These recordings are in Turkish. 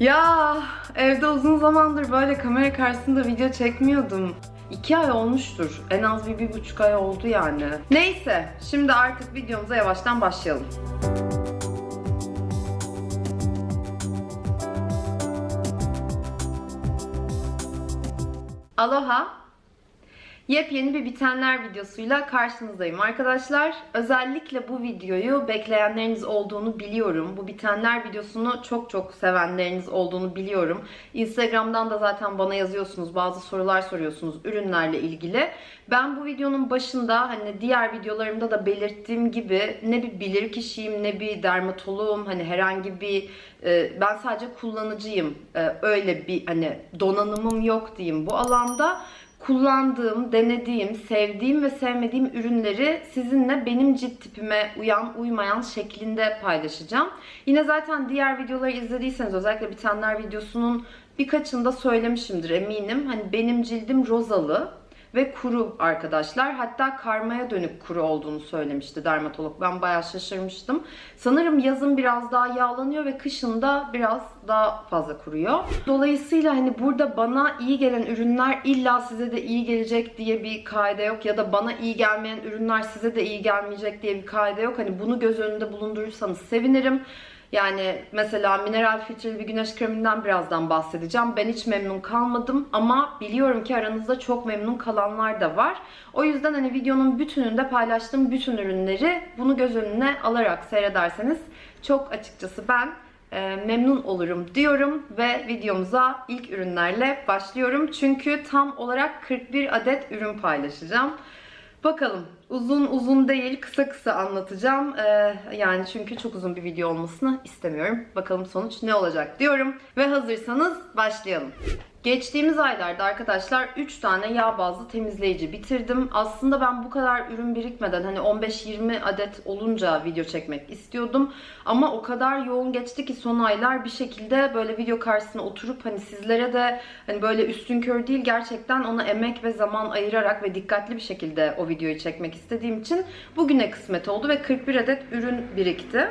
Ya evde uzun zamandır böyle kamera karşısında video çekmiyordum. İki ay olmuştur. En az bir, bir buçuk ay oldu yani. Neyse, şimdi artık videomuza yavaştan başlayalım. Aloha. Yepyeni bir bitenler videosuyla karşınızdayım arkadaşlar. Özellikle bu videoyu bekleyenleriniz olduğunu biliyorum. Bu bitenler videosunu çok çok sevenleriniz olduğunu biliyorum. Instagram'dan da zaten bana yazıyorsunuz, bazı sorular soruyorsunuz ürünlerle ilgili. Ben bu videonun başında hani diğer videolarımda da belirttiğim gibi ne bir bilir kişiyim ne bir dermatoloğum hani herhangi bir e, ben sadece kullanıcıyım. E, öyle bir hani donanımım yok diyeyim bu alanda kullandığım, denediğim, sevdiğim ve sevmediğim ürünleri sizinle benim cilt tipime uyan, uymayan şeklinde paylaşacağım. Yine zaten diğer videoları izlediyseniz özellikle bitenler videosunun birkaçında söylemişimdir eminim. Hani benim cildim rozalı ve kuru arkadaşlar. Hatta karmaya dönük kuru olduğunu söylemişti dermatolog. Ben bayağı şaşırmıştım. Sanırım yazın biraz daha yağlanıyor ve kışın da biraz daha fazla kuruyor. Dolayısıyla hani burada bana iyi gelen ürünler illa size de iyi gelecek diye bir kaide yok ya da bana iyi gelmeyen ürünler size de iyi gelmeyecek diye bir kaide yok. Hani bunu göz önünde bulundurursanız sevinirim. Yani mesela mineral filtreli bir güneş kreminden birazdan bahsedeceğim. Ben hiç memnun kalmadım ama biliyorum ki aranızda çok memnun kalanlar da var. O yüzden hani videonun bütününde paylaştığım bütün ürünleri bunu göz önüne alarak seyrederseniz çok açıkçası ben e, memnun olurum diyorum ve videomuza ilk ürünlerle başlıyorum. Çünkü tam olarak 41 adet ürün paylaşacağım. Bakalım uzun uzun değil kısa kısa anlatacağım. Ee, yani çünkü çok uzun bir video olmasını istemiyorum. Bakalım sonuç ne olacak diyorum. Ve hazırsanız başlayalım. Geçtiğimiz aylarda arkadaşlar 3 tane yağ bazlı temizleyici bitirdim. Aslında ben bu kadar ürün birikmeden hani 15-20 adet olunca video çekmek istiyordum. Ama o kadar yoğun geçti ki son aylar bir şekilde böyle video karşısına oturup hani sizlere de hani böyle üstün kör değil gerçekten ona emek ve zaman ayırarak ve dikkatli bir şekilde o videoyu çekmek istediğim için bugüne kısmet oldu ve 41 adet ürün birikti.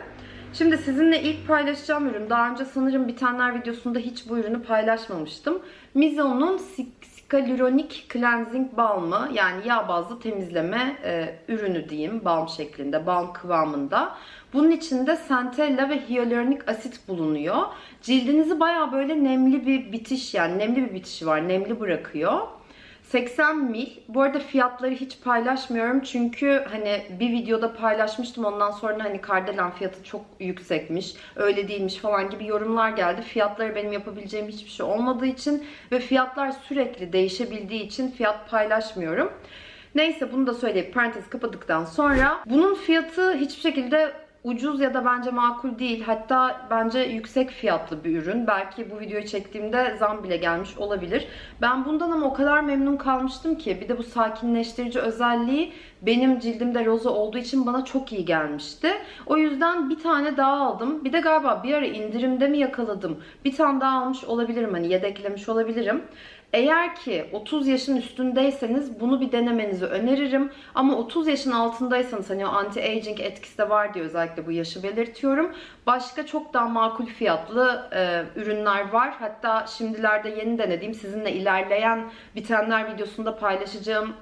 Şimdi sizinle ilk paylaşacağım ürün. Daha önce sanırım bitenler videosunda hiç bu ürünü paylaşmamıştım. Mizo'nun Scaluronik Cleansing Balm'ı yani yağ bazlı temizleme e, ürünü diyeyim. Balm şeklinde, balm kıvamında. Bunun içinde centella ve hyaluronik asit bulunuyor. Cildinizi baya böyle nemli bir bitiş yani nemli bir bitişi var. Nemli bırakıyor. 80 mil. Bu arada fiyatları hiç paylaşmıyorum çünkü hani bir videoda paylaşmıştım ondan sonra hani kardelen fiyatı çok yüksekmiş, öyle değilmiş falan gibi yorumlar geldi. Fiyatları benim yapabileceğim hiçbir şey olmadığı için ve fiyatlar sürekli değişebildiği için fiyat paylaşmıyorum. Neyse bunu da söyleyip parantez kapadıktan sonra bunun fiyatı hiçbir şekilde ucuz ya da bence makul değil. Hatta bence yüksek fiyatlı bir ürün. Belki bu videoyu çektiğimde zam bile gelmiş olabilir. Ben bundan ama o kadar memnun kalmıştım ki bir de bu sakinleştirici özelliği benim cildimde roza olduğu için bana çok iyi gelmişti. O yüzden bir tane daha aldım. Bir de galiba bir ara indirimde mi yakaladım? Bir tane daha almış olabilirim hani yedeklemiş olabilirim. Eğer ki 30 yaşın üstündeyseniz bunu bir denemenizi öneririm. Ama 30 yaşın altındaysanız hani o anti-aging etkisi de var diye özellikle bu yaşı belirtiyorum. Başka çok daha makul fiyatlı e, ürünler var. Hatta şimdilerde yeni denediğim sizinle ilerleyen bitenler videosunda paylaşacağım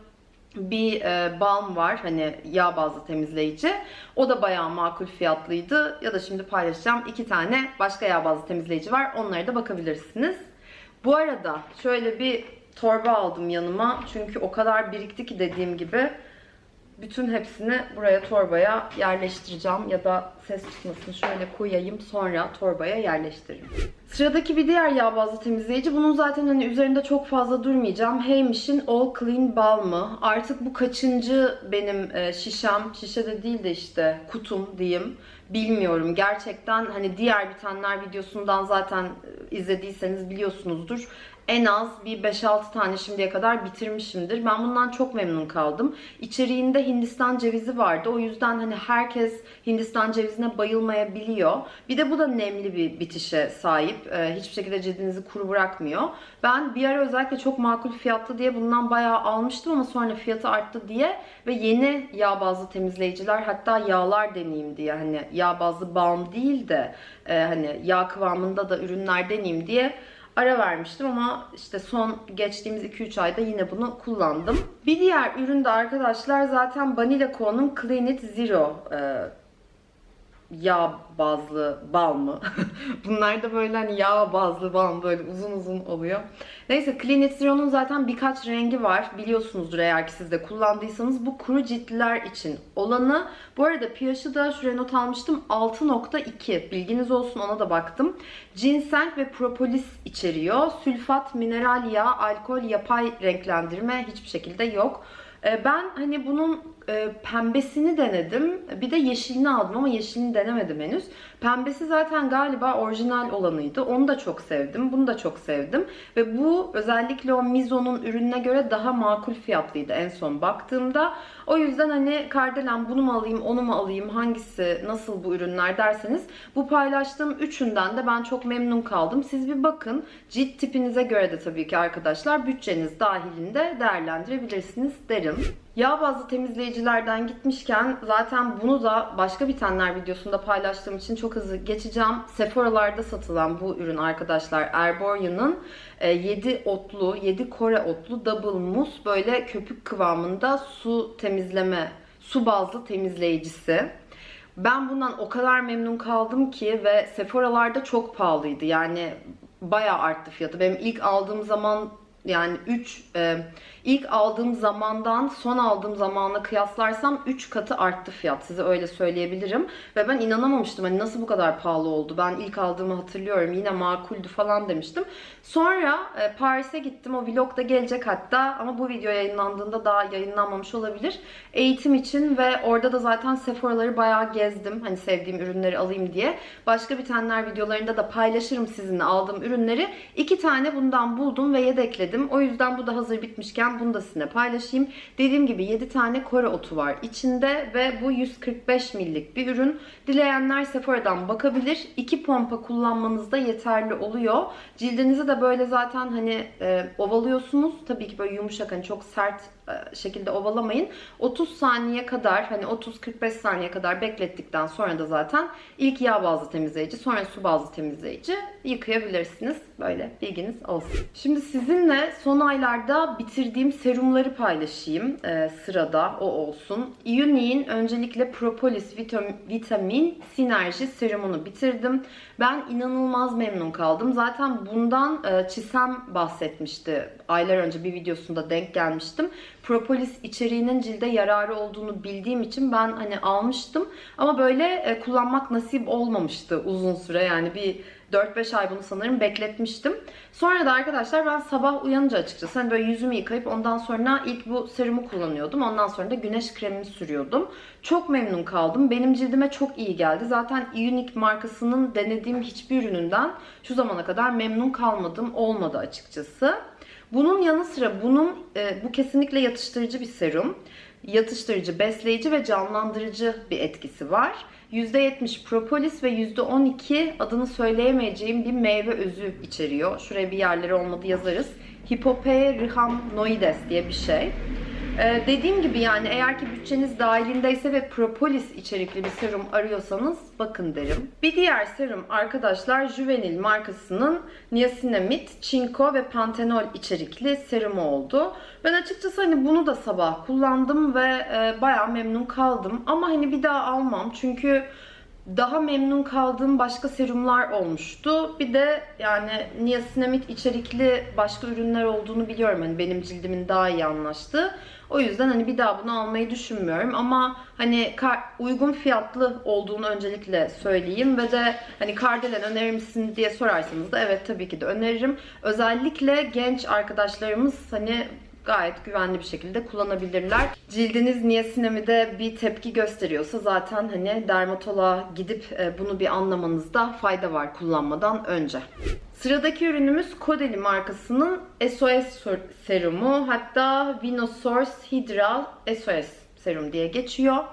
bir e, balm var hani yağ bazlı temizleyici. O da bayağı makul fiyatlıydı. Ya da şimdi paylaşacağım iki tane başka yağ bazlı temizleyici var. Onlara da bakabilirsiniz. Bu arada şöyle bir torba aldım yanıma. Çünkü o kadar birikti ki dediğim gibi. Bütün hepsini buraya torbaya yerleştireceğim. Ya da ses çıkmasın şöyle koyayım sonra torbaya yerleştiririm. Sıradaki bir diğer yağ bazlı temizleyici. Bunun zaten hani üzerinde çok fazla durmayacağım. Heymish'in All Clean Balm'ı. Artık bu kaçıncı benim e, şişem. Şişe de değil de işte kutum diyeyim. Bilmiyorum. Gerçekten hani diğer bitenler videosundan zaten e, izlediyseniz biliyorsunuzdur en az bir 5-6 tane şimdiye kadar bitirmişimdir. Ben bundan çok memnun kaldım. İçeriğinde Hindistan cevizi vardı. O yüzden hani herkes Hindistan cevizine bayılmayabiliyor. Bir de bu da nemli bir bitişe sahip. sahip. E, hiçbir şekilde cildinizi kuru bırakmıyor. Ben bir ara özellikle çok makul fiyatlı diye bundan bayağı almıştım ama sonra fiyatı arttı diye ve yeni yağ bazlı temizleyiciler hatta yağlar deneyeyim diye hani yağ bazlı balm değil de e, hani yağ kıvamında da ürünler deneyeyim diye ara vermiştim ama işte son geçtiğimiz 2-3 ayda yine bunu kullandım. Bir diğer ürün de arkadaşlar zaten Banila Co'nun Clean It Zero e, yağ bazlı bal mı? Bunlar da böyle hani yağ bazlı bal mı? Böyle uzun uzun oluyor. Neyse Clean It Zero'nun zaten birkaç rengi var. Biliyorsunuzdur eğer ki siz de kullandıysanız. Bu kuru ciltliler için olanı. Bu arada pH'ı da şuraya not almıştım. 6.2. Bilginiz olsun ona da baktım. Ginseng ve propolis içeriyor. Sülfat, mineral yağ, alkol, yapay renklendirme hiçbir şekilde yok. Ee, Ben hani bunun e, pembesini denedim. Bir de yeşilini aldım ama yeşilini denemedim henüz. Pembesi zaten galiba orijinal olanıydı. Onu da çok sevdim. Bunu da çok sevdim. Ve bu özellikle o Mizo'nun ürününe göre daha makul fiyatlıydı en son baktığımda. O yüzden hani Kardelen bunu mu alayım, onu mu alayım, hangisi, nasıl bu ürünler derseniz bu paylaştığım üçünden de ben çok memnun kaldım. Siz bir bakın. Cilt tipinize göre de tabii ki arkadaşlar bütçeniz dahilinde değerlendirebilirsiniz derim. Yağ bazlı temizleyicilerden gitmişken zaten bunu da başka bitenler videosunda paylaştığım için çok hızlı geçeceğim. Sephora'larda satılan bu ürün arkadaşlar Erborian'ın 7 otlu, 7 Kore otlu double mousse böyle köpük kıvamında su temizleme, su bazlı temizleyicisi. Ben bundan o kadar memnun kaldım ki ve Sephora'larda çok pahalıydı. Yani bayağı arttı fiyatı. Benim ilk aldığım zaman yani 3 e, ilk aldığım zamandan son aldığım zamanla kıyaslarsam 3 katı arttı fiyat. Size öyle söyleyebilirim. Ve ben inanamamıştım. Hani nasıl bu kadar pahalı oldu? Ben ilk aldığımı hatırlıyorum. Yine makuldü falan demiştim. Sonra e, Paris'e gittim. O vlog da gelecek hatta. Ama bu video yayınlandığında daha yayınlanmamış olabilir. Eğitim için ve orada da zaten Sephora'ları bayağı gezdim. Hani sevdiğim ürünleri alayım diye. Başka bitenler videolarında da paylaşırım sizinle aldığım ürünleri. İki tane bundan buldum ve yedekledim. O yüzden bu da hazır bitmişken bunu da sizinle paylaşayım. Dediğim gibi 7 tane Kore otu var içinde ve bu 145 millik bir ürün. Dileyenler Sephora'dan bakabilir. İki pompa kullanmanızda yeterli oluyor. Cildinizi de böyle zaten hani e, ovalıyorsunuz. Tabii ki böyle yumuşak hani çok sert şekilde ovalamayın. 30 saniye kadar hani 30-45 saniye kadar beklettikten sonra da zaten ilk yağ bazlı temizleyici sonra su bazlı temizleyici yıkayabilirsiniz. Böyle bilginiz olsun. Şimdi sizinle son aylarda bitirdiğim serumları paylaşayım. Ee, sırada o olsun. Unique'in öncelikle propolis vitam- vitamin sinerji serumunu bitirdim. Ben inanılmaz memnun kaldım. Zaten bundan e, Çisem bahsetmişti. Aylar önce bir videosunda denk gelmiştim. Propolis içeriğinin cilde yararı olduğunu bildiğim için ben hani almıştım. Ama böyle e, kullanmak nasip olmamıştı uzun süre. Yani bir 4-5 ay bunu sanırım bekletmiştim. Sonra da arkadaşlar ben sabah uyanınca açıkçası hani böyle yüzümü yıkayıp ondan sonra ilk bu serumu kullanıyordum. Ondan sonra da güneş kremini sürüyordum. Çok memnun kaldım. Benim cildime çok iyi geldi. Zaten Unique markasının denediğim hiçbir ürününden şu zamana kadar memnun kalmadım. Olmadı açıkçası. Bunun yanı sıra bunun e, bu kesinlikle yatıştırıcı bir serum. Yatıştırıcı, besleyici ve canlandırıcı bir etkisi var. %70 propolis ve %12 adını söyleyemeyeceğim bir meyve özü içeriyor. Şuraya bir yerleri olmadı yazarız. Hipope rhamnoides diye bir şey. Ee, dediğim gibi yani eğer ki bütçeniz dahilindeyse ve propolis içerikli bir serum arıyorsanız bakın derim. Bir diğer serum arkadaşlar Juvenil markasının niacinamide, çinko ve pantenol içerikli serumu oldu. Ben açıkçası hani bunu da sabah kullandım ve e, bayağı memnun kaldım. Ama hani bir daha almam çünkü daha memnun kaldığım başka serumlar olmuştu. Bir de yani niacinamide içerikli başka ürünler olduğunu biliyorum. Hani benim cildimin daha iyi anlaştığı. O yüzden hani bir daha bunu almayı düşünmüyorum ama hani uygun fiyatlı olduğunu öncelikle söyleyeyim ve de hani Kardelen önerir misin diye sorarsanız da evet tabii ki de öneririm. Özellikle genç arkadaşlarımız hani gayet güvenli bir şekilde kullanabilirler. Cildiniz niasinamide bir tepki gösteriyorsa zaten hani dermatoloğa gidip e, bunu bir anlamanızda fayda var kullanmadan önce. Sıradaki ürünümüz Caudalie markasının SOS serumu hatta Vinosource Hydra SOS serum diye geçiyor.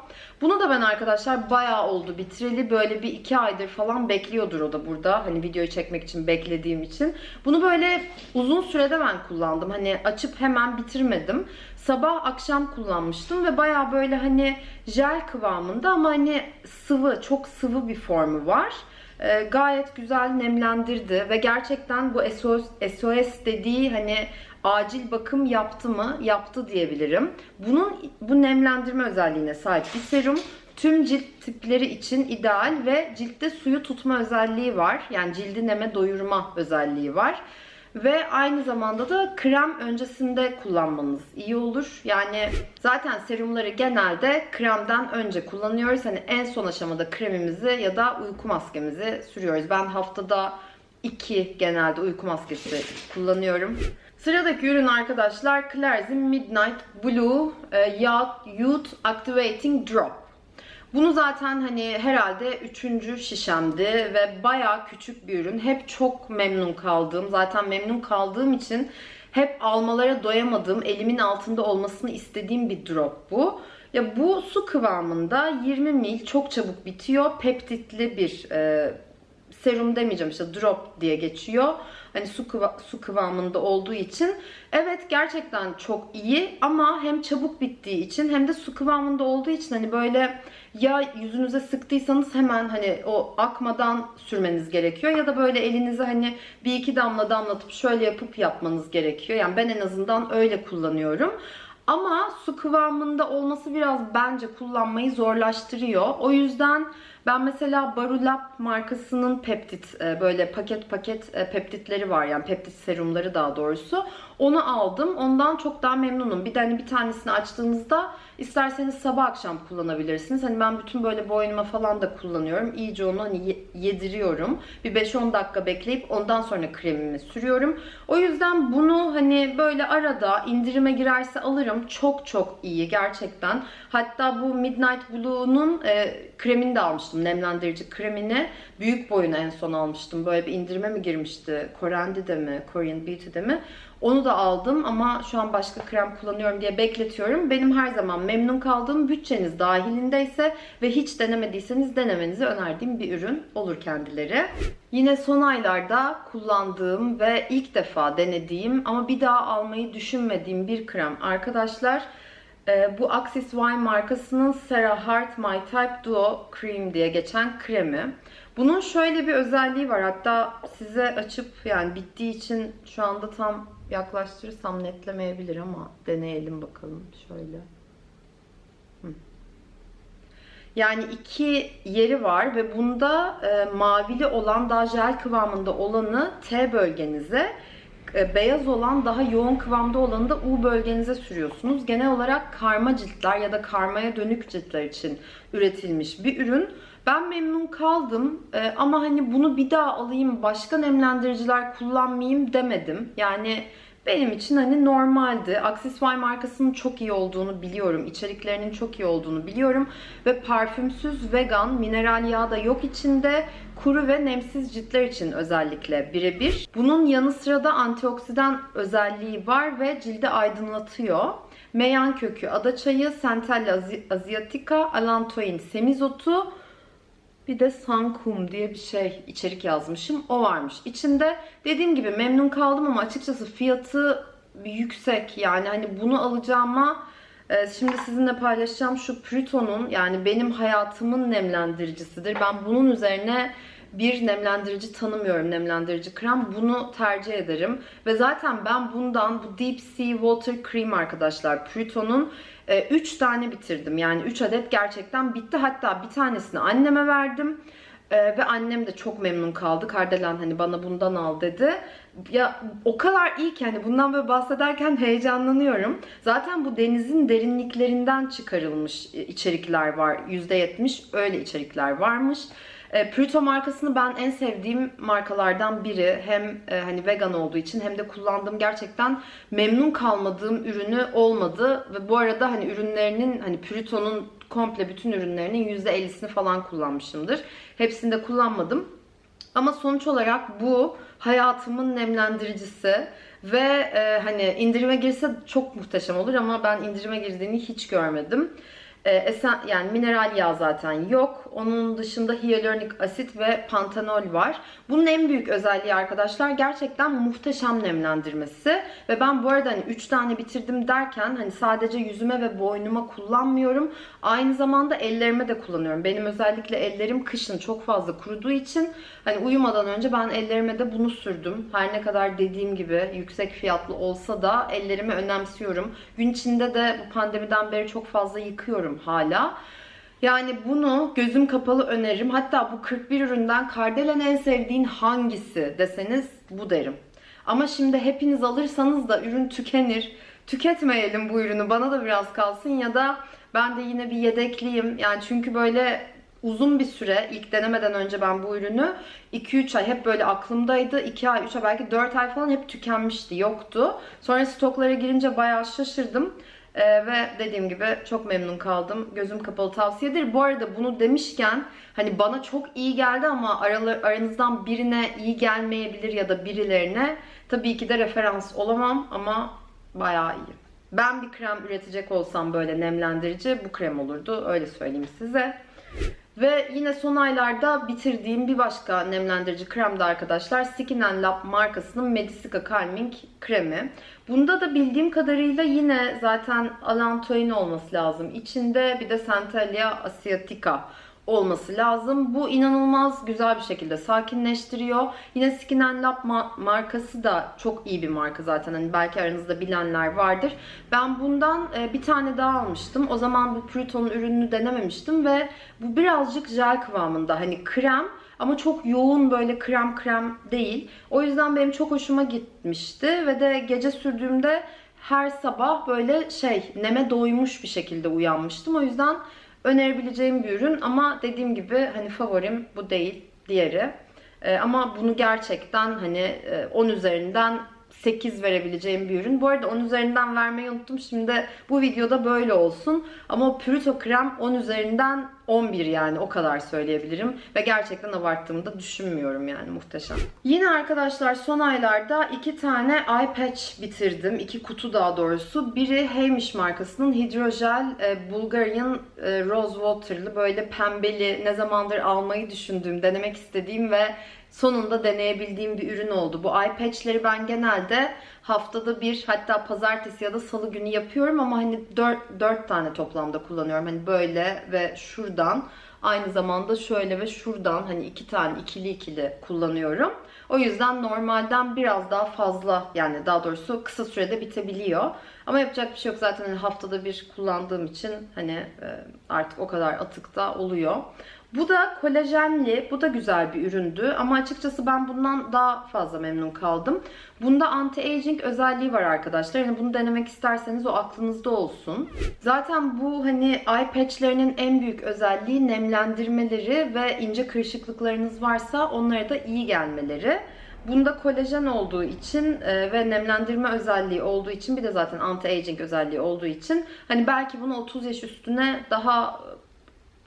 Bunu da ben arkadaşlar bayağı oldu bitireli. Böyle bir iki aydır falan bekliyordur o da burada. Hani videoyu çekmek için beklediğim için. Bunu böyle uzun sürede ben kullandım. Hani açıp hemen bitirmedim. Sabah akşam kullanmıştım ve bayağı böyle hani jel kıvamında ama hani sıvı, çok sıvı bir formu var. Ee, gayet güzel nemlendirdi ve gerçekten bu SOS, SOS dediği hani acil bakım yaptı mı? Yaptı diyebilirim. Bunun bu nemlendirme özelliğine sahip bir serum. Tüm cilt tipleri için ideal ve ciltte suyu tutma özelliği var. Yani cildi neme doyurma özelliği var. Ve aynı zamanda da krem öncesinde kullanmanız iyi olur. Yani zaten serumları genelde kremden önce kullanıyoruz. Hani en son aşamada kremimizi ya da uyku maskemizi sürüyoruz. Ben haftada 2 genelde uyku maskesi kullanıyorum. Sıradaki ürün arkadaşlar Claire's'in Midnight Blue e, Youth Activating Drop. Bunu zaten hani herhalde üçüncü şişemdi ve bayağı küçük bir ürün. Hep çok memnun kaldığım, zaten memnun kaldığım için hep almalara doyamadığım, elimin altında olmasını istediğim bir drop bu. Ya bu su kıvamında 20 ml çok çabuk bitiyor. Peptitli bir e, serum demeyeceğim işte drop diye geçiyor. Hani su, kıva su kıvamında olduğu için. Evet gerçekten çok iyi ama hem çabuk bittiği için hem de su kıvamında olduğu için hani böyle ya yüzünüze sıktıysanız hemen hani o akmadan sürmeniz gerekiyor ya da böyle elinize hani bir iki damla damlatıp şöyle yapıp yapmanız gerekiyor. Yani ben en azından öyle kullanıyorum. Ama su kıvamında olması biraz bence kullanmayı zorlaştırıyor. O yüzden ben mesela Barulap markasının peptit e, böyle paket paket e, peptitleri var yani peptit serumları daha doğrusu. Onu aldım. Ondan çok daha memnunum. Bir de hani bir tanesini açtığınızda isterseniz sabah akşam kullanabilirsiniz. Hani ben bütün böyle boynuma falan da kullanıyorum. İyice onu hani yediriyorum. Bir 5-10 dakika bekleyip ondan sonra kremimi sürüyorum. O yüzden bunu hani böyle arada indirime girerse alırım. Çok çok iyi gerçekten. Hatta bu Midnight Blue'nun e, kremini de almıştım. Nemlendirici kremini. Büyük boyunu en son almıştım. Böyle bir indirime mi girmişti? Korendi'de mi? Korean Beauty'de mi? Onu da aldım ama şu an başka krem kullanıyorum diye bekletiyorum. Benim her zaman memnun kaldığım bütçeniz dahilindeyse ve hiç denemediyseniz denemenizi önerdiğim bir ürün olur kendileri. Yine son aylarda kullandığım ve ilk defa denediğim ama bir daha almayı düşünmediğim bir krem arkadaşlar. Ee, bu Axis Wine markasının Sarah Heart My Type Duo Cream diye geçen kremi. Bunun şöyle bir özelliği var. Hatta size açıp yani bittiği için şu anda tam yaklaştırırsam netlemeyebilir ama deneyelim bakalım şöyle. Yani iki yeri var ve bunda e, mavili olan daha jel kıvamında olanı T bölgenize, e, beyaz olan daha yoğun kıvamda olanı da U bölgenize sürüyorsunuz. Genel olarak karma ciltler ya da karmaya dönük ciltler için üretilmiş bir ürün. Ben memnun kaldım e, ama hani bunu bir daha alayım başka nemlendiriciler kullanmayayım demedim. Yani benim için hani normaldi. Axisfy markasının çok iyi olduğunu biliyorum. İçeriklerinin çok iyi olduğunu biliyorum. Ve parfümsüz, vegan, mineral yağ da yok içinde. Kuru ve nemsiz ciltler için özellikle birebir. Bunun yanı sıra da antioksidan özelliği var ve cildi aydınlatıyor. Meyan kökü, adaçayı, Centella asiatica, alantoin, semizotu, bir de Sankum diye bir şey içerik yazmışım. O varmış. İçinde dediğim gibi memnun kaldım ama açıkçası fiyatı yüksek. Yani hani bunu alacağıma e, şimdi sizinle paylaşacağım şu Pruto'nun yani benim hayatımın nemlendiricisidir. Ben bunun üzerine bir nemlendirici tanımıyorum nemlendirici krem. Bunu tercih ederim. Ve zaten ben bundan bu Deep Sea Water Cream arkadaşlar Pruto'nun 3 e, tane bitirdim. Yani 3 adet gerçekten bitti. Hatta bir tanesini anneme verdim. Ee, ve annem de çok memnun kaldı. Kardelen hani bana bundan al dedi. Ya o kadar iyi ki hani bundan böyle bahsederken heyecanlanıyorum. Zaten bu denizin derinliklerinden çıkarılmış içerikler var. %70 öyle içerikler varmış. E, Pluto markasını ben en sevdiğim markalardan biri. Hem e, hani vegan olduğu için hem de kullandığım gerçekten memnun kalmadığım ürünü olmadı. Ve bu arada hani ürünlerinin hani Pluto'nun komple bütün ürünlerinin %50'sini falan kullanmışımdır. Hepsini de kullanmadım. Ama sonuç olarak bu hayatımın nemlendiricisi ve e, hani indirime girse çok muhteşem olur ama ben indirime girdiğini hiç görmedim. E, esen, yani mineral yağ zaten yok. Onun dışında hyaluronik asit ve pantenol var. Bunun en büyük özelliği arkadaşlar gerçekten muhteşem nemlendirmesi. Ve ben bu arada hani 3 tane bitirdim derken hani sadece yüzüme ve boynuma kullanmıyorum. Aynı zamanda ellerime de kullanıyorum. Benim özellikle ellerim kışın çok fazla kuruduğu için hani uyumadan önce ben ellerime de bunu sürdüm. Her ne kadar dediğim gibi yüksek fiyatlı olsa da ellerimi önemsiyorum. Gün içinde de bu pandemiden beri çok fazla yıkıyorum hala. Yani bunu gözüm kapalı öneririm. Hatta bu 41 üründen Kardelen en sevdiğin hangisi deseniz bu derim. Ama şimdi hepiniz alırsanız da ürün tükenir. Tüketmeyelim bu ürünü. Bana da biraz kalsın ya da ben de yine bir yedekliyim. Yani çünkü böyle uzun bir süre ilk denemeden önce ben bu ürünü 2-3 ay hep böyle aklımdaydı. 2 ay, 3 ay belki 4 ay falan hep tükenmişti. Yoktu. Sonra stoklara girince bayağı şaşırdım. Ee, ve dediğim gibi çok memnun kaldım. Gözüm kapalı tavsiyedir. Bu arada bunu demişken hani bana çok iyi geldi ama aralar, aranızdan birine iyi gelmeyebilir ya da birilerine tabii ki de referans olamam ama bayağı iyi. Ben bir krem üretecek olsam böyle nemlendirici bu krem olurdu. Öyle söyleyeyim size. Ve yine son aylarda bitirdiğim bir başka nemlendirici krem de arkadaşlar Skin Lab markasının Medisica Calming kremi. Bunda da bildiğim kadarıyla yine zaten alantoin olması lazım. İçinde bir de Centellia asiatica olması lazım. Bu inanılmaz güzel bir şekilde sakinleştiriyor. Yine Skin Lab markası da çok iyi bir marka zaten. Hani belki aranızda bilenler vardır. Ben bundan e, bir tane daha almıştım. O zaman bu Pluton'un ürününü denememiştim ve bu birazcık jel kıvamında. Hani krem ama çok yoğun böyle krem krem değil. O yüzden benim çok hoşuma gitmişti ve de gece sürdüğümde her sabah böyle şey neme doymuş bir şekilde uyanmıştım. O yüzden önerebileceğim bir ürün ama dediğim gibi hani favorim bu değil diğeri. Ee, ama bunu gerçekten hani 10 e, üzerinden 8 verebileceğim bir ürün. Bu arada 10 üzerinden vermeyi unuttum. Şimdi bu videoda böyle olsun. Ama Purito krem 10 üzerinden 11 yani o kadar söyleyebilirim. Ve gerçekten abarttığımı da düşünmüyorum yani muhteşem. Yine arkadaşlar son aylarda iki tane eye patch bitirdim. iki kutu daha doğrusu. Biri Heymiş markasının Hydrogel e, Bulgarian e, Rose Water'lı böyle pembeli ne zamandır almayı düşündüğüm, denemek istediğim ve sonunda deneyebildiğim bir ürün oldu. Bu eye patch'leri ben genelde haftada bir hatta pazartesi ya da salı günü yapıyorum ama hani 4, 4 tane toplamda kullanıyorum. Hani böyle ve şuradan aynı zamanda şöyle ve şuradan hani iki tane ikili ikili kullanıyorum. O yüzden normalden biraz daha fazla yani daha doğrusu kısa sürede bitebiliyor. Ama yapacak bir şey yok zaten hani haftada bir kullandığım için hani e, artık o kadar atıkta oluyor. Bu da kolajenli, bu da güzel bir üründü ama açıkçası ben bundan daha fazla memnun kaldım. Bunda anti-aging özelliği var arkadaşlar. Yani bunu denemek isterseniz o aklınızda olsun. Zaten bu hani eye patch'lerinin en büyük özelliği nemlendirmeleri ve ince kırışıklıklarınız varsa onlara da iyi gelmeleri. Bunda kolajen olduğu için e, ve nemlendirme özelliği olduğu için bir de zaten anti-aging özelliği olduğu için hani belki bunu 30 yaş üstüne daha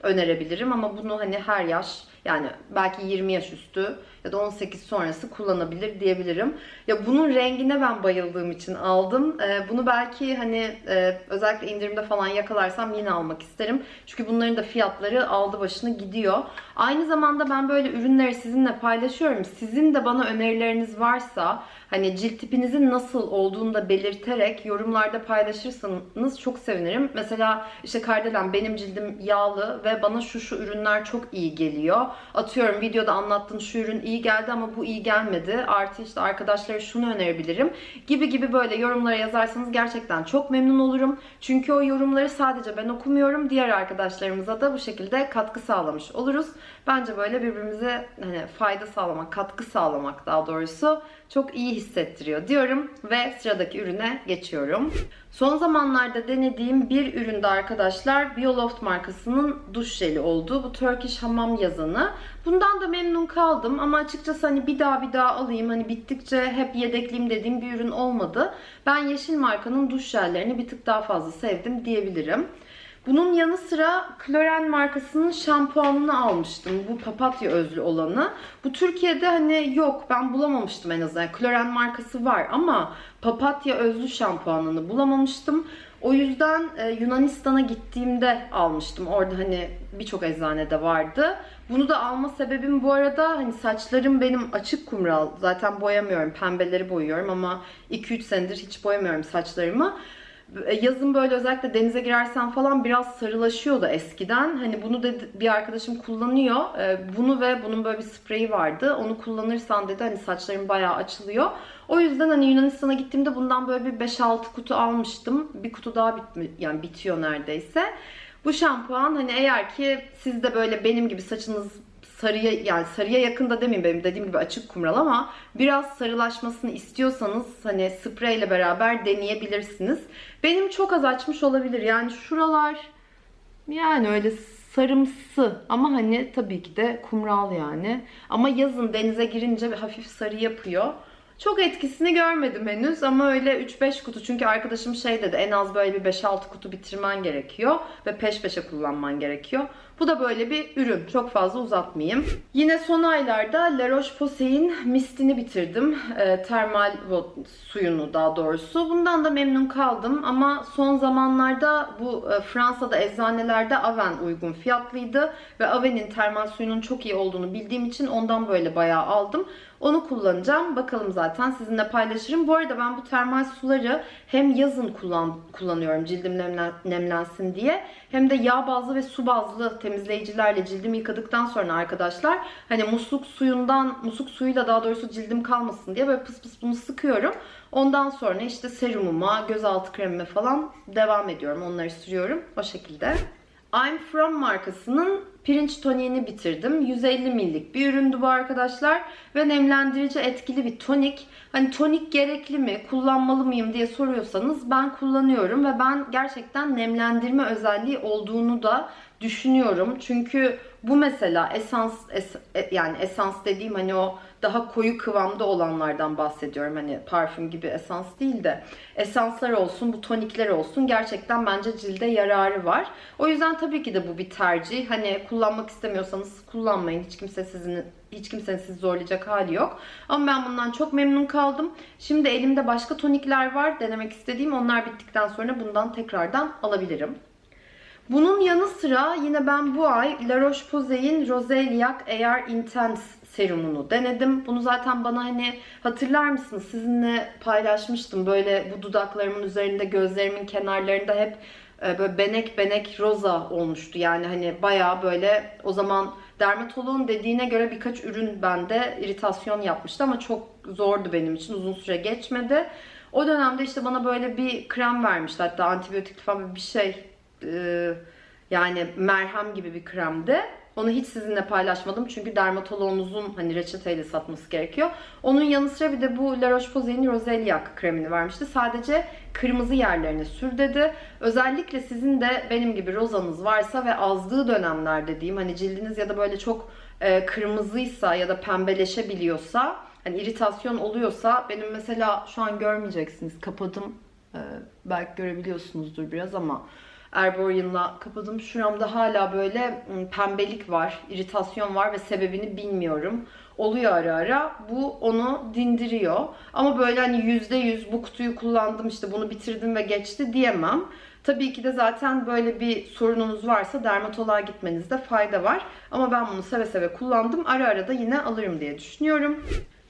önerebilirim ama bunu hani her yaş yani belki 20 yaş üstü ya da 18 sonrası kullanabilir diyebilirim. Ya bunun rengine ben bayıldığım için aldım. Ee, bunu belki hani e, özellikle indirimde falan yakalarsam yine almak isterim. Çünkü bunların da fiyatları aldı başını gidiyor. Aynı zamanda ben böyle ürünleri sizinle paylaşıyorum. Sizin de bana önerileriniz varsa hani cilt tipinizin nasıl olduğunu da belirterek yorumlarda paylaşırsanız çok sevinirim. Mesela işte Kardelen benim cildim yağlı ve bana şu şu ürünler çok iyi geliyor. Atıyorum videoda anlattığın şu ürün iyi geldi ama bu iyi gelmedi. Artı işte arkadaşlara şunu önerebilirim gibi gibi böyle yorumlara yazarsanız gerçekten çok memnun olurum. Çünkü o yorumları sadece ben okumuyorum. Diğer arkadaşlarımıza da bu şekilde katkı sağlamış oluruz. Bence böyle birbirimize hani fayda sağlamak, katkı sağlamak daha doğrusu çok iyi hissettiriyor diyorum ve sıradaki ürüne geçiyorum. Son zamanlarda denediğim bir üründe arkadaşlar Bioloft markasının duş jeli oldu. Bu Turkish hamam yazanı. Bundan da memnun kaldım ama açıkçası hani bir daha bir daha alayım hani bittikçe hep yedekleyeyim dediğim bir ürün olmadı. Ben yeşil markanın duş jellerini bir tık daha fazla sevdim diyebilirim. Bunun yanı sıra Kloren markasının şampuanını almıştım. Bu papatya özlü olanı. Bu Türkiye'de hani yok ben bulamamıştım en azından. Kloren markası var ama papatya özlü şampuanını bulamamıştım. O yüzden e, Yunanistan'a gittiğimde almıştım. Orada hani birçok eczanede vardı. Bunu da alma sebebim bu arada hani saçlarım benim açık kumral. Zaten boyamıyorum. Pembeleri boyuyorum ama 2-3 senedir hiç boyamıyorum saçlarımı. E, Yazın böyle özellikle denize girersen falan biraz sarılaşıyordu eskiden. Hani bunu dedi bir arkadaşım kullanıyor. E, Bunu ve bunun böyle bir spreyi vardı. Onu kullanırsan dedi hani saçların bayağı açılıyor. O yüzden hani Yunanistan'a gittiğimde bundan böyle bir 5-6 kutu almıştım. Bir kutu daha bitmi yani bitiyor neredeyse. Bu şampuan hani eğer ki siz de böyle benim gibi saçınız sarıya yani sarıya yakında demeyeyim benim dediğim gibi açık kumral ama biraz sarılaşmasını istiyorsanız hani spreyle beraber deneyebilirsiniz. Benim çok az açmış olabilir. Yani şuralar yani öyle sarımsı ama hani tabii ki de kumral yani. Ama yazın denize girince bir hafif sarı yapıyor. Çok etkisini görmedim henüz ama öyle 3-5 kutu çünkü arkadaşım şey dedi en az böyle bir 5-6 kutu bitirmen gerekiyor ve peş peşe kullanman gerekiyor. Bu da böyle bir ürün. Çok fazla uzatmayayım. Yine son aylarda La Roche-Posay'in mistini bitirdim. E, termal suyunu daha doğrusu. Bundan da memnun kaldım ama son zamanlarda bu e, Fransa'da eczanelerde Aven uygun fiyatlıydı ve Aven'in termal suyunun çok iyi olduğunu bildiğim için ondan böyle bayağı aldım. Onu kullanacağım. Bakalım zaten sizinle paylaşırım. Bu arada ben bu termal suları hem yazın kullan, kullanıyorum cildim nemlen, nemlensin diye hem de yağ bazlı ve su bazlı temizleyicilerle cildimi yıkadıktan sonra arkadaşlar hani musluk suyundan musluk suyuyla daha doğrusu cildim kalmasın diye böyle pıs pıs bunu sıkıyorum. Ondan sonra işte serumuma, gözaltı kremime falan devam ediyorum. Onları sürüyorum o şekilde. I'm From markasının pirinç toniğini bitirdim. 150 millik bir üründü bu arkadaşlar. Ve nemlendirici etkili bir tonik. Hani tonik gerekli mi, kullanmalı mıyım diye soruyorsanız ben kullanıyorum. Ve ben gerçekten nemlendirme özelliği olduğunu da düşünüyorum. Çünkü bu mesela esans es- e- yani esans dediğim hani o daha koyu kıvamda olanlardan bahsediyorum. Hani parfüm gibi esans değil de esanslar olsun, bu tonikler olsun gerçekten bence cilde yararı var. O yüzden tabii ki de bu bir tercih. Hani kullanmak istemiyorsanız kullanmayın. Hiç kimse sizin hiç kimsenin sizi zorlayacak hali yok. Ama ben bundan çok memnun kaldım. Şimdi elimde başka tonikler var denemek istediğim. Onlar bittikten sonra bundan tekrardan alabilirim. Bunun yanı sıra yine ben bu ay La Roche-Posay'in Roseliac Air Intense serumunu denedim. Bunu zaten bana hani hatırlar mısınız sizinle paylaşmıştım. Böyle bu dudaklarımın üzerinde gözlerimin kenarlarında hep e, böyle benek benek roza olmuştu. Yani hani bayağı böyle o zaman dermatoloğun dediğine göre birkaç ürün bende iritasyon yapmıştı ama çok zordu benim için. Uzun süre geçmedi. O dönemde işte bana böyle bir krem vermişti. Hatta antibiyotik falan bir şey e, yani merhem gibi bir kremdi. Onu hiç sizinle paylaşmadım çünkü dermatoloğunuzun hani reçeteyle satması gerekiyor. Onun yanı sıra bir de bu La Roche-Posay'in Roseliac kremini vermişti. Sadece kırmızı yerlerine sür dedi. Özellikle sizin de benim gibi rozanız varsa ve azdığı dönemler dediğim hani cildiniz ya da böyle çok e, kırmızıysa ya da pembeleşebiliyorsa hani iritasyon oluyorsa benim mesela şu an görmeyeceksiniz kapadım. E, belki görebiliyorsunuzdur biraz ama Erborian'la kapadım. Şuramda hala böyle ım, pembelik var, iritasyon var ve sebebini bilmiyorum. Oluyor ara ara. Bu onu dindiriyor. Ama böyle hani yüzde yüz bu kutuyu kullandım işte bunu bitirdim ve geçti diyemem. Tabii ki de zaten böyle bir sorununuz varsa dermatoloğa gitmenizde fayda var. Ama ben bunu seve seve kullandım. Ara ara da yine alırım diye düşünüyorum.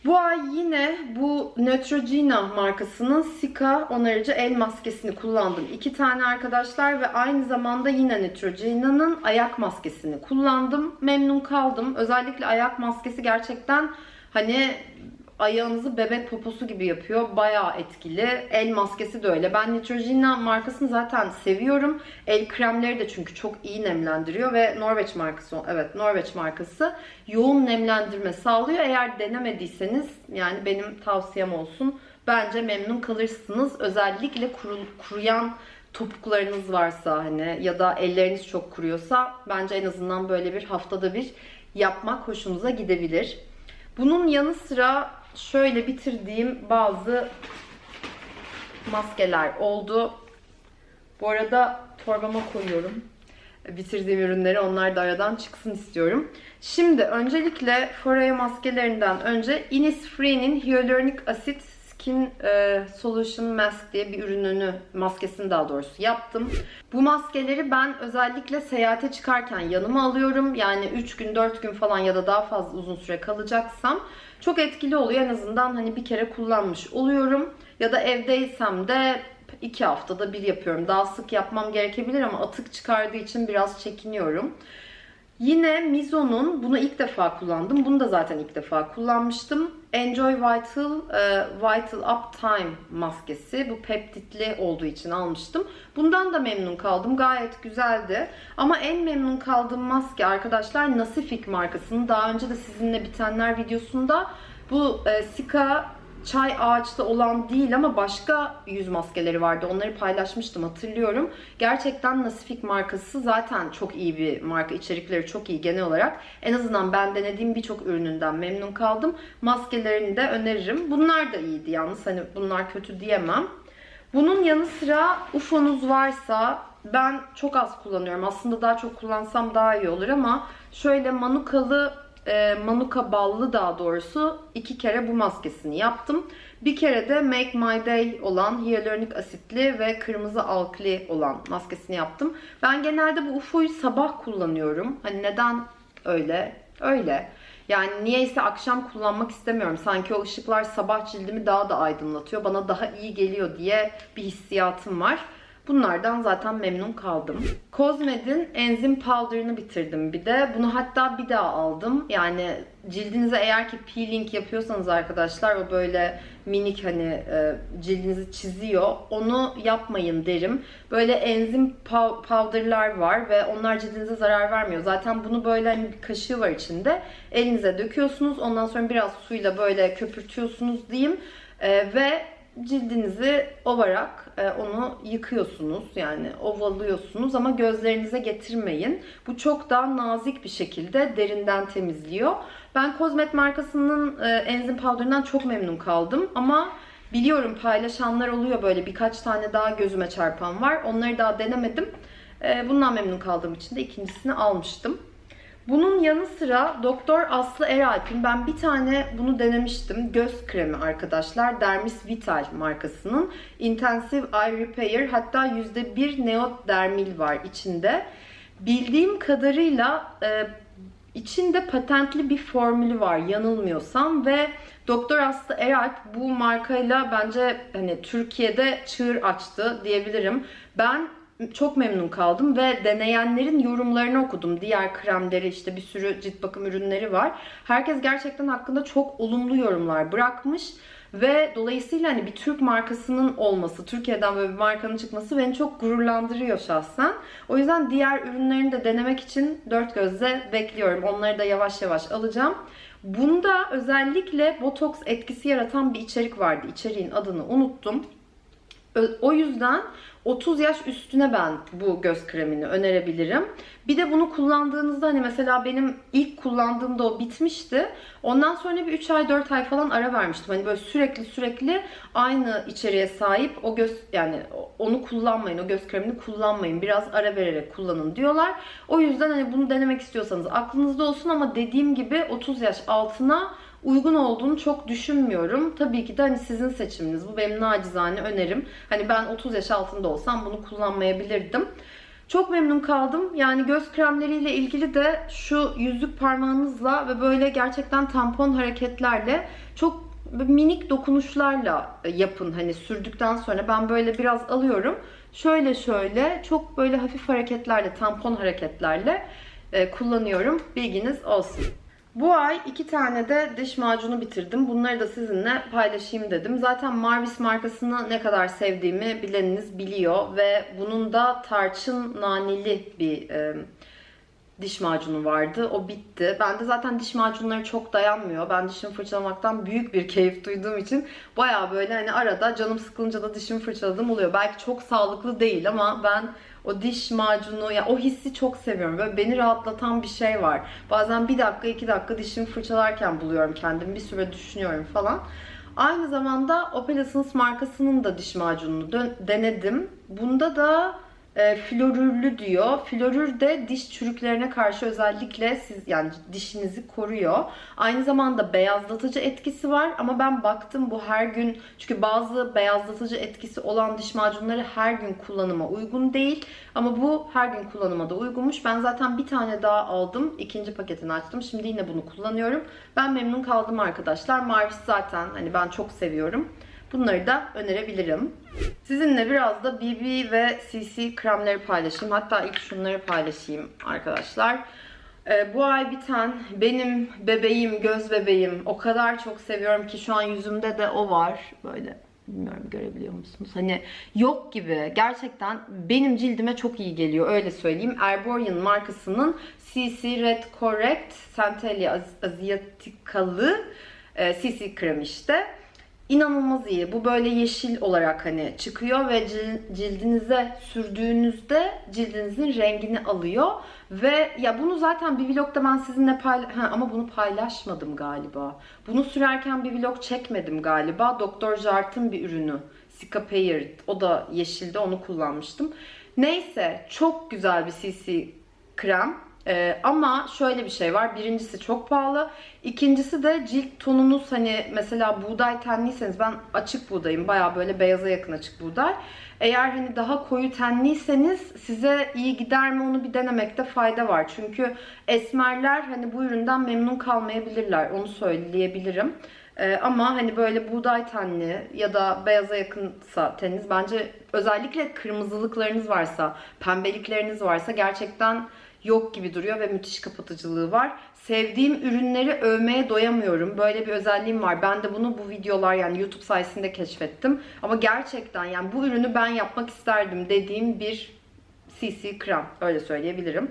Bu ay yine bu Neutrogena markasının Sika onarıcı el maskesini kullandım. İki tane arkadaşlar ve aynı zamanda yine Neutrogena'nın ayak maskesini kullandım. Memnun kaldım. Özellikle ayak maskesi gerçekten hani ayağınızı bebek poposu gibi yapıyor. Bayağı etkili. El maskesi de öyle. Ben Neutrogena markasını zaten seviyorum. El kremleri de çünkü çok iyi nemlendiriyor ve Norveç markası, evet Norveç markası yoğun nemlendirme sağlıyor. Eğer denemediyseniz yani benim tavsiyem olsun. Bence memnun kalırsınız. Özellikle kuru, kuruyan topuklarınız varsa hani ya da elleriniz çok kuruyorsa bence en azından böyle bir haftada bir yapmak hoşunuza gidebilir. Bunun yanı sıra şöyle bitirdiğim bazı maskeler oldu. Bu arada torbama koyuyorum. Bitirdiğim ürünleri onlar da aradan çıksın istiyorum. Şimdi öncelikle Foreo maskelerinden önce Innisfree'nin Hyaluronic Acid Skin e, Solution Mask diye bir ürününü, maskesini daha doğrusu yaptım. Bu maskeleri ben özellikle seyahate çıkarken yanıma alıyorum. Yani 3 gün, 4 gün falan ya da daha fazla uzun süre kalacaksam çok etkili oluyor. En azından hani bir kere kullanmış oluyorum. Ya da evdeysem de iki haftada bir yapıyorum. Daha sık yapmam gerekebilir ama atık çıkardığı için biraz çekiniyorum. Yine Mizo'nun bunu ilk defa kullandım. Bunu da zaten ilk defa kullanmıştım. Enjoy Vital e, Vital Up Time maskesi. Bu peptitli olduğu için almıştım. Bundan da memnun kaldım. Gayet güzeldi. Ama en memnun kaldığım maske arkadaşlar Nasifik markasının. Daha önce de sizinle bitenler videosunda bu e, Sika çay ağaçta olan değil ama başka yüz maskeleri vardı. Onları paylaşmıştım hatırlıyorum. Gerçekten Nasifik markası zaten çok iyi bir marka. İçerikleri çok iyi genel olarak. En azından ben denediğim birçok ürününden memnun kaldım. Maskelerini de öneririm. Bunlar da iyiydi yalnız. Hani bunlar kötü diyemem. Bunun yanı sıra UFO'nuz varsa ben çok az kullanıyorum. Aslında daha çok kullansam daha iyi olur ama şöyle manukalı e, Manuka ballı daha doğrusu iki kere bu maskesini yaptım. Bir kere de Make My Day olan hyaluronik asitli ve kırmızı alkli olan maskesini yaptım. Ben genelde bu UFO'yu sabah kullanıyorum. Hani neden öyle? Öyle. Yani niyeyse akşam kullanmak istemiyorum. Sanki o ışıklar sabah cildimi daha da aydınlatıyor. Bana daha iyi geliyor diye bir hissiyatım var. Bunlardan zaten memnun kaldım. Cosmed'in enzim powder'ını bitirdim bir de. Bunu hatta bir daha aldım. Yani cildinize eğer ki peeling yapıyorsanız arkadaşlar o böyle minik hani e, cildinizi çiziyor. Onu yapmayın derim. Böyle enzim powder'lar var ve onlar cildinize zarar vermiyor. Zaten bunu böyle hani bir kaşığı var içinde. Elinize döküyorsunuz. Ondan sonra biraz suyla böyle köpürtüyorsunuz diyeyim. E, ve cildinizi ovarak e, onu yıkıyorsunuz. Yani ovalıyorsunuz ama gözlerinize getirmeyin. Bu çok daha nazik bir şekilde derinden temizliyor. Ben Cosmet markasının e, enzim powder'ından çok memnun kaldım ama biliyorum paylaşanlar oluyor böyle birkaç tane daha gözüme çarpan var. Onları daha denemedim. E, bundan memnun kaldığım için de ikincisini almıştım. Bunun yanı sıra Doktor Aslı Eralp'in ben bir tane bunu denemiştim. Göz kremi arkadaşlar. Dermis Vital markasının. Intensive Eye Repair hatta %1 neodermil var içinde. Bildiğim kadarıyla e, içinde patentli bir formülü var yanılmıyorsam ve Doktor Aslı Eralp bu markayla bence hani Türkiye'de çığır açtı diyebilirim. Ben çok memnun kaldım ve deneyenlerin yorumlarını okudum. Diğer kremleri işte bir sürü cilt bakım ürünleri var. Herkes gerçekten hakkında çok olumlu yorumlar bırakmış. Ve dolayısıyla hani bir Türk markasının olması, Türkiye'den böyle bir markanın çıkması beni çok gururlandırıyor şahsen. O yüzden diğer ürünlerini de denemek için dört gözle bekliyorum. Onları da yavaş yavaş alacağım. Bunda özellikle botoks etkisi yaratan bir içerik vardı. İçeriğin adını unuttum. O yüzden 30 yaş üstüne ben bu göz kremini önerebilirim. Bir de bunu kullandığınızda hani mesela benim ilk kullandığımda o bitmişti. Ondan sonra bir 3 ay 4 ay falan ara vermiştim. Hani böyle sürekli sürekli aynı içeriğe sahip o göz yani onu kullanmayın. O göz kremini kullanmayın. Biraz ara vererek kullanın diyorlar. O yüzden hani bunu denemek istiyorsanız aklınızda olsun ama dediğim gibi 30 yaş altına uygun olduğunu çok düşünmüyorum. Tabii ki de hani sizin seçiminiz. Bu benim nacizane önerim. Hani ben 30 yaş altında olsam bunu kullanmayabilirdim. Çok memnun kaldım. Yani göz kremleriyle ilgili de şu yüzük parmağınızla ve böyle gerçekten tampon hareketlerle çok minik dokunuşlarla yapın. Hani sürdükten sonra ben böyle biraz alıyorum. Şöyle şöyle çok böyle hafif hareketlerle, tampon hareketlerle e, kullanıyorum. Bilginiz olsun. Bu ay iki tane de diş macunu bitirdim. Bunları da sizinle paylaşayım dedim. Zaten Marvis markasını ne kadar sevdiğimi bileniniz biliyor. Ve bunun da tarçın naneli bir e, diş macunu vardı. O bitti. Ben de zaten diş macunları çok dayanmıyor. Ben dişimi fırçalamaktan büyük bir keyif duyduğum için baya böyle hani arada canım sıkılınca da dişimi fırçaladığım oluyor. Belki çok sağlıklı değil ama ben o diş macunu, ya yani o hissi çok seviyorum. Böyle beni rahatlatan bir şey var. Bazen bir dakika, iki dakika dişimi fırçalarken buluyorum kendimi. Bir süre düşünüyorum falan. Aynı zamanda Opel markasının da diş macununu denedim. Bunda da e, florürlü diyor. Florür de diş çürüklerine karşı özellikle siz yani dişinizi koruyor. Aynı zamanda beyazlatıcı etkisi var ama ben baktım bu her gün çünkü bazı beyazlatıcı etkisi olan diş macunları her gün kullanıma uygun değil. Ama bu her gün kullanıma da uygunmuş. Ben zaten bir tane daha aldım. ikinci paketini açtım. Şimdi yine bunu kullanıyorum. Ben memnun kaldım arkadaşlar. Marvis zaten hani ben çok seviyorum. Bunları da önerebilirim. Sizinle biraz da BB ve CC kremleri paylaşayım. Hatta ilk şunları paylaşayım arkadaşlar. Ee, bu ay biten benim bebeğim, göz bebeğim o kadar çok seviyorum ki şu an yüzümde de o var. Böyle bilmiyorum görebiliyor musunuz? Hani yok gibi. Gerçekten benim cildime çok iyi geliyor öyle söyleyeyim. Erborian markasının CC Red Correct Centellia Asiaticalı e, CC krem işte. İnanılmaz iyi. Bu böyle yeşil olarak hani çıkıyor ve cil- cildinize sürdüğünüzde cildinizin rengini alıyor. Ve ya bunu zaten bir vlogda ben sizinle paylaş... ama bunu paylaşmadım galiba. Bunu sürerken bir vlog çekmedim galiba. Dr. Jart'ın bir ürünü. Sika Payer. O da yeşilde onu kullanmıştım. Neyse çok güzel bir CC krem. Ee, ama şöyle bir şey var. Birincisi çok pahalı. İkincisi de cilt tonunuz hani mesela buğday tenliyseniz ben açık buğdayım. Baya böyle beyaza yakın açık buğday. Eğer hani daha koyu tenliyseniz size iyi gider mi onu bir denemekte fayda var. Çünkü esmerler hani bu üründen memnun kalmayabilirler. Onu söyleyebilirim. Ee, ama hani böyle buğday tenli ya da beyaza yakınsa teniniz bence özellikle kırmızılıklarınız varsa, pembelikleriniz varsa gerçekten yok gibi duruyor ve müthiş kapatıcılığı var. Sevdiğim ürünleri övmeye doyamıyorum. Böyle bir özelliğim var. Ben de bunu bu videolar yani YouTube sayesinde keşfettim. Ama gerçekten yani bu ürünü ben yapmak isterdim dediğim bir CC krem. Öyle söyleyebilirim.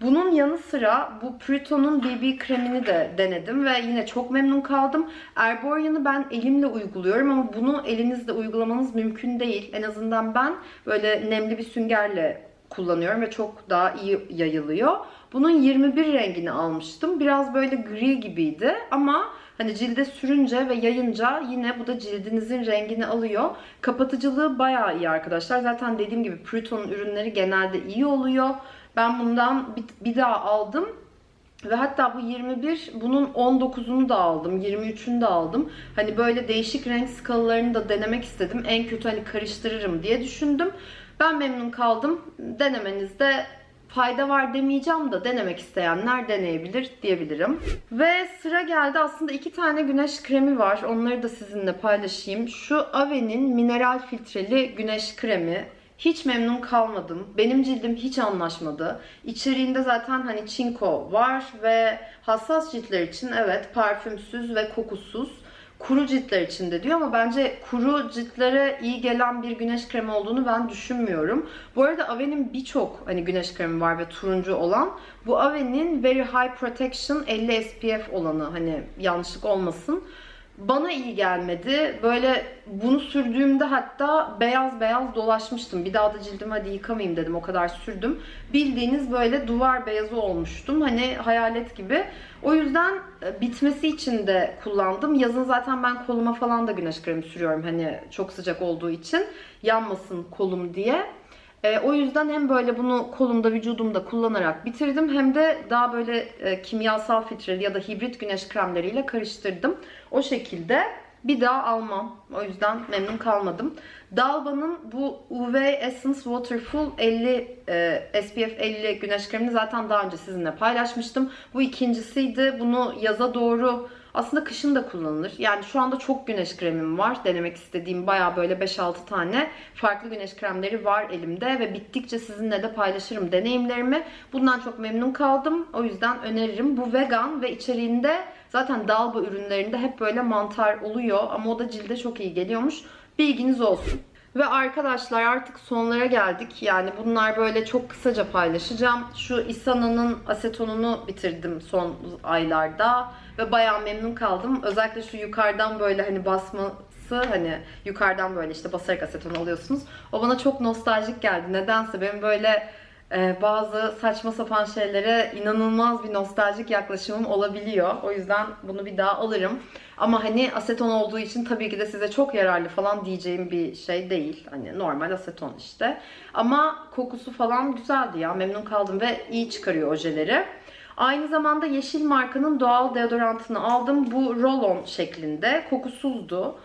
Bunun yanı sıra bu Pruto'nun BB kremini de denedim ve yine çok memnun kaldım. Erborian'ı ben elimle uyguluyorum ama bunu elinizle uygulamanız mümkün değil. En azından ben böyle nemli bir süngerle kullanıyorum ve çok daha iyi yayılıyor. Bunun 21 rengini almıştım. Biraz böyle gri gibiydi ama hani cilde sürünce ve yayınca yine bu da cildinizin rengini alıyor. Kapatıcılığı bayağı iyi arkadaşlar. Zaten dediğim gibi Pruto'nun ürünleri genelde iyi oluyor. Ben bundan bir daha aldım. Ve hatta bu 21, bunun 19'unu da aldım, 23'ünü de aldım. Hani böyle değişik renk skalalarını da denemek istedim. En kötü hani karıştırırım diye düşündüm. Ben memnun kaldım. Denemenizde fayda var demeyeceğim da denemek isteyenler deneyebilir diyebilirim. Ve sıra geldi aslında iki tane güneş kremi var. Onları da sizinle paylaşayım. Şu Ave'nin mineral filtreli güneş kremi. Hiç memnun kalmadım. Benim cildim hiç anlaşmadı. İçeriğinde zaten hani çinko var ve hassas ciltler için evet parfümsüz ve kokusuz kuru ciltler için de diyor ama bence kuru ciltlere iyi gelen bir güneş kremi olduğunu ben düşünmüyorum. Bu arada Ave'nin birçok hani güneş kremi var ve turuncu olan. Bu Ave'nin Very High Protection 50 SPF olanı hani yanlışlık olmasın bana iyi gelmedi. Böyle bunu sürdüğümde hatta beyaz beyaz dolaşmıştım. Bir daha da cildimi hadi yıkamayayım dedim. O kadar sürdüm. Bildiğiniz böyle duvar beyazı olmuştum. Hani hayalet gibi. O yüzden e, bitmesi için de kullandım. Yazın zaten ben koluma falan da güneş kremi sürüyorum. Hani çok sıcak olduğu için yanmasın kolum diye. E, o yüzden hem böyle bunu kolumda, vücudumda kullanarak bitirdim hem de daha böyle e, kimyasal filtreli ya da hibrit güneş kremleriyle karıştırdım. O şekilde bir daha almam. O yüzden memnun kalmadım. Dalba'nın bu UV Essence Waterful 50 e, SPF 50 güneş kremini zaten daha önce sizinle paylaşmıştım. Bu ikincisiydi. Bunu yaza doğru aslında kışın da kullanılır. Yani şu anda çok güneş kremim var. Denemek istediğim baya böyle 5-6 tane farklı güneş kremleri var elimde ve bittikçe sizinle de paylaşırım deneyimlerimi. Bundan çok memnun kaldım. O yüzden öneririm. Bu vegan ve içeriğinde zaten Dalba ürünlerinde hep böyle mantar oluyor ama o da cilde çok iyi geliyormuş. Bilginiz olsun. Ve arkadaşlar artık sonlara geldik. Yani bunlar böyle çok kısaca paylaşacağım. Şu Isana'nın asetonunu bitirdim son aylarda. Ve bayağı memnun kaldım. Özellikle şu yukarıdan böyle hani basması hani yukarıdan böyle işte basarak aseton alıyorsunuz. O bana çok nostaljik geldi. Nedense benim böyle e, bazı saçma sapan şeylere inanılmaz bir nostaljik yaklaşımım olabiliyor. O yüzden bunu bir daha alırım. Ama hani aseton olduğu için tabii ki de size çok yararlı falan diyeceğim bir şey değil. Hani normal aseton işte. Ama kokusu falan güzeldi ya. Memnun kaldım ve iyi çıkarıyor ojeleri. Aynı zamanda Yeşil markanın doğal deodorantını aldım. Bu roll-on şeklinde. Kokusuzdu.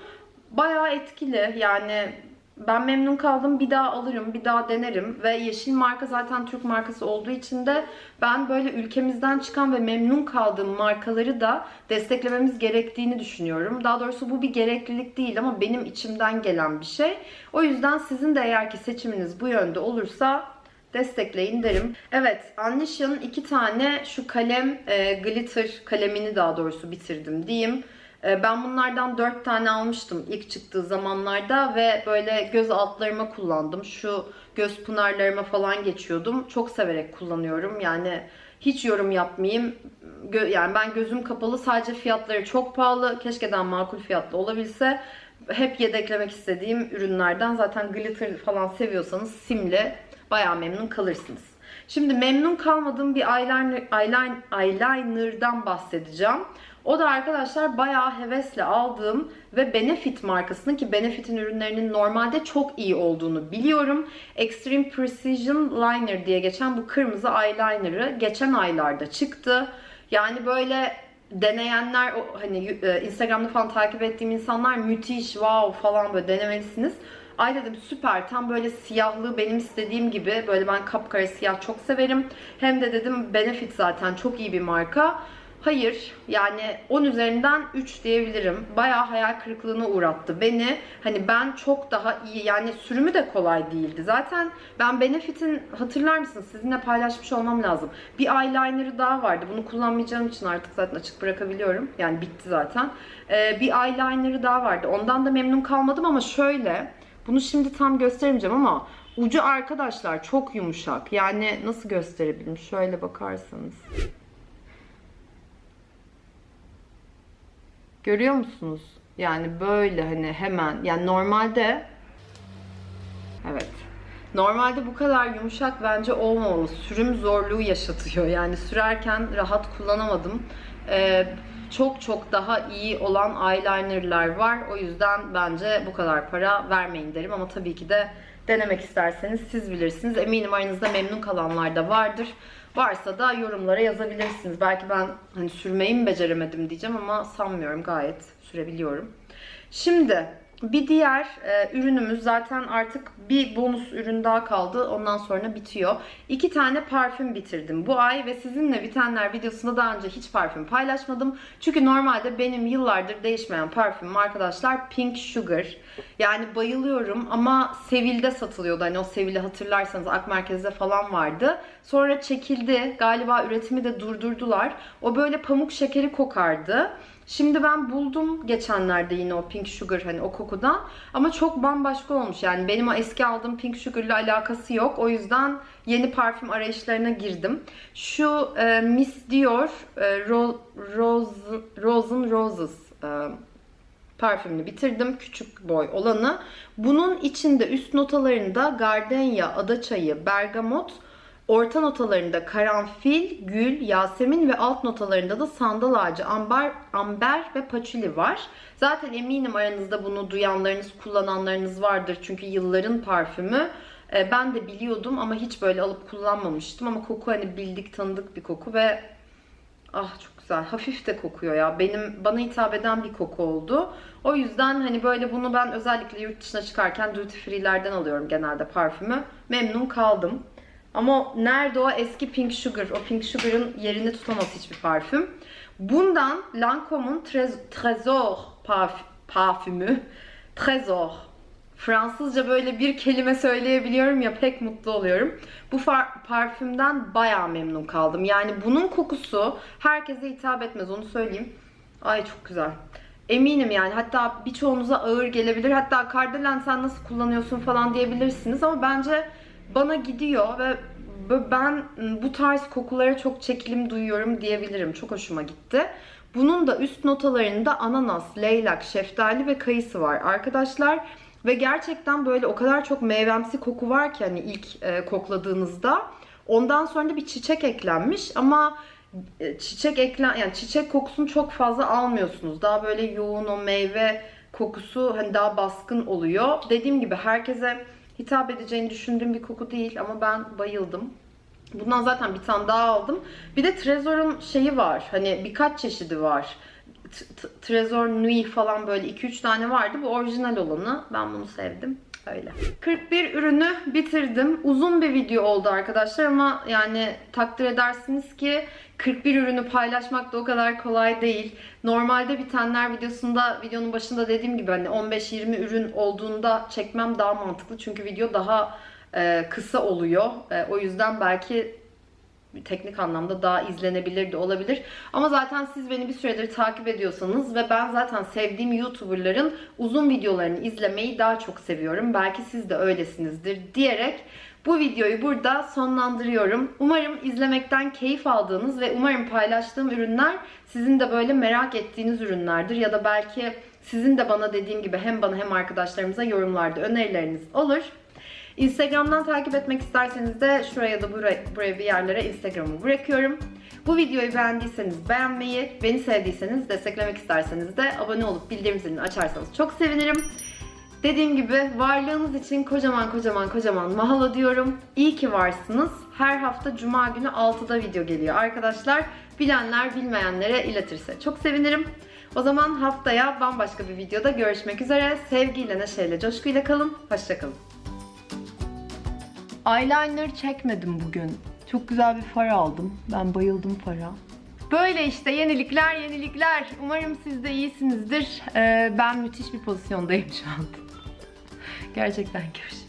Bayağı etkili. Yani ben memnun kaldım. Bir daha alırım, bir daha denerim. Ve Yeşil marka zaten Türk markası olduğu için de ben böyle ülkemizden çıkan ve memnun kaldığım markaları da desteklememiz gerektiğini düşünüyorum. Daha doğrusu bu bir gereklilik değil ama benim içimden gelen bir şey. O yüzden sizin de eğer ki seçiminiz bu yönde olursa destekleyin derim. Evet, Anisha'nın iki tane şu kalem, e, glitter kalemini daha doğrusu bitirdim diyeyim. E, ben bunlardan dört tane almıştım ilk çıktığı zamanlarda ve böyle göz altlarıma kullandım. Şu göz pınarlarıma falan geçiyordum. Çok severek kullanıyorum. Yani hiç yorum yapmayayım. Gö- yani ben gözüm kapalı sadece fiyatları çok pahalı. Keşke daha makul fiyatlı olabilse. Hep yedeklemek istediğim ürünlerden. Zaten glitter falan seviyorsanız simle bayağı memnun kalırsınız. Şimdi memnun kalmadığım bir eyeliner, eyeliner, eyeliner'dan bahsedeceğim. O da arkadaşlar bayağı hevesle aldığım ve Benefit markasının ki Benefit'in ürünlerinin normalde çok iyi olduğunu biliyorum. Extreme Precision Liner diye geçen bu kırmızı eyeliner'ı geçen aylarda çıktı. Yani böyle deneyenler hani e, Instagram'da falan takip ettiğim insanlar müthiş wow falan böyle denemelisiniz. Ay dedim süper tam böyle siyahlığı benim istediğim gibi böyle ben kapkara siyah çok severim. Hem de dedim Benefit zaten çok iyi bir marka. Hayır yani 10 üzerinden 3 diyebilirim. Bayağı hayal kırıklığına uğrattı beni. Hani ben çok daha iyi yani sürümü de kolay değildi. Zaten ben Benefit'in hatırlar mısınız sizinle paylaşmış olmam lazım. Bir eyeliner'ı daha vardı. Bunu kullanmayacağım için artık zaten açık bırakabiliyorum. Yani bitti zaten. Ee, bir eyeliner'ı daha vardı. Ondan da memnun kalmadım ama şöyle bunu şimdi tam gösteremeyeceğim ama ucu arkadaşlar çok yumuşak. Yani nasıl gösterebilirim? Şöyle bakarsanız. Görüyor musunuz? Yani böyle hani hemen yani normalde evet Normalde bu kadar yumuşak bence olmamalı. Sürüm zorluğu yaşatıyor. Yani sürerken rahat kullanamadım. Ee, çok çok daha iyi olan eyelinerlar var. O yüzden bence bu kadar para vermeyin derim. Ama tabii ki de denemek isterseniz siz bilirsiniz. Eminim aranızda memnun kalanlar da vardır. Varsa da yorumlara yazabilirsiniz. Belki ben hani sürmeyi mi beceremedim diyeceğim ama sanmıyorum. Gayet sürebiliyorum. Şimdi bir diğer e, ürünümüz zaten artık bir bonus ürün daha kaldı. Ondan sonra bitiyor. İki tane parfüm bitirdim bu ay ve sizinle bitenler videosunda daha önce hiç parfüm paylaşmadım. Çünkü normalde benim yıllardır değişmeyen parfümüm arkadaşlar Pink Sugar. Yani bayılıyorum ama Sevil'de satılıyordu. Hani o Sevil'i hatırlarsanız Ak Merkez'de falan vardı. Sonra çekildi. Galiba üretimi de durdurdular. O böyle pamuk şekeri kokardı. Şimdi ben buldum geçenlerde yine o Pink Sugar hani o kokudan. Ama çok bambaşka olmuş yani benim o eski aldığım Pink Sugar ile alakası yok. O yüzden yeni parfüm arayışlarına girdim. Şu e, Miss Dior e, Ro Rose, Rosen Roses e, parfümünü bitirdim. Küçük boy olanı. Bunun içinde üst notalarında gardenya, adaçayı, bergamot, Orta notalarında karanfil, gül, yasemin ve alt notalarında da sandal ağacı, amber, amber ve paçuli var. Zaten eminim aranızda bunu duyanlarınız, kullananlarınız vardır. Çünkü yılların parfümü. Ee, ben de biliyordum ama hiç böyle alıp kullanmamıştım. Ama koku hani bildik tanıdık bir koku ve ah çok güzel. Hafif de kokuyor ya. Benim bana hitap eden bir koku oldu. O yüzden hani böyle bunu ben özellikle yurt dışına çıkarken duty free'lerden alıyorum genelde parfümü. Memnun kaldım. Ama nerede o eski Pink Sugar? O Pink Sugar'ın yerini tutamaz hiçbir parfüm. Bundan Lancome'un Trésor parfümü. Trésor. Fransızca böyle bir kelime söyleyebiliyorum ya pek mutlu oluyorum. Bu parfümden baya memnun kaldım. Yani bunun kokusu herkese hitap etmez onu söyleyeyim. Ay çok güzel. Eminim yani hatta birçoğunuza ağır gelebilir. Hatta Kardelen sen nasıl kullanıyorsun falan diyebilirsiniz ama bence bana gidiyor ve ben bu tarz kokulara çok çekilim duyuyorum diyebilirim. Çok hoşuma gitti. Bunun da üst notalarında ananas, leylak, şeftali ve kayısı var arkadaşlar. Ve gerçekten böyle o kadar çok meyvemsi koku var ki hani ilk e, kokladığınızda. Ondan sonra da bir çiçek eklenmiş ama e, çiçek eklen yani çiçek kokusunu çok fazla almıyorsunuz. Daha böyle yoğun o meyve kokusu hani daha baskın oluyor. Dediğim gibi herkese hitap edeceğini düşündüğüm bir koku değil ama ben bayıldım. Bundan zaten bir tane daha aldım. Bir de Trezor'un şeyi var. Hani birkaç çeşidi var. Trezor Nui falan böyle 2-3 tane vardı. Bu orijinal olanı. Ben bunu sevdim. Öyle. 41 ürünü bitirdim. Uzun bir video oldu arkadaşlar ama yani takdir edersiniz ki 41 ürünü paylaşmak da o kadar kolay değil. Normalde bitenler videosunda videonun başında dediğim gibi hani 15-20 ürün olduğunda çekmem daha mantıklı. Çünkü video daha e, kısa oluyor. E, o yüzden belki teknik anlamda daha izlenebilir de olabilir. Ama zaten siz beni bir süredir takip ediyorsanız ve ben zaten sevdiğim YouTuber'ların uzun videolarını izlemeyi daha çok seviyorum. Belki siz de öylesinizdir diyerek bu videoyu burada sonlandırıyorum. Umarım izlemekten keyif aldığınız ve umarım paylaştığım ürünler sizin de böyle merak ettiğiniz ürünlerdir ya da belki sizin de bana dediğim gibi hem bana hem arkadaşlarımıza yorumlarda önerileriniz olur. Instagram'dan takip etmek isterseniz de şuraya da buraya, buraya bir yerlere Instagram'ı bırakıyorum. Bu videoyu beğendiyseniz beğenmeyi, beni sevdiyseniz desteklemek isterseniz de abone olup bildirim zilini açarsanız çok sevinirim. Dediğim gibi varlığınız için kocaman kocaman kocaman mahalo diyorum. İyi ki varsınız. Her hafta cuma günü 6'da video geliyor arkadaşlar. Bilenler bilmeyenlere iletirse çok sevinirim. O zaman haftaya bambaşka bir videoda görüşmek üzere. Sevgiyle, neşeyle, coşkuyla kalın. Hoşçakalın. Eyeliner çekmedim bugün. Çok güzel bir far aldım. Ben bayıldım fara. Böyle işte yenilikler yenilikler. Umarım siz de iyisinizdir. Ee, ben müthiş bir pozisyondayım şu an. Gerçekten görüşürüz.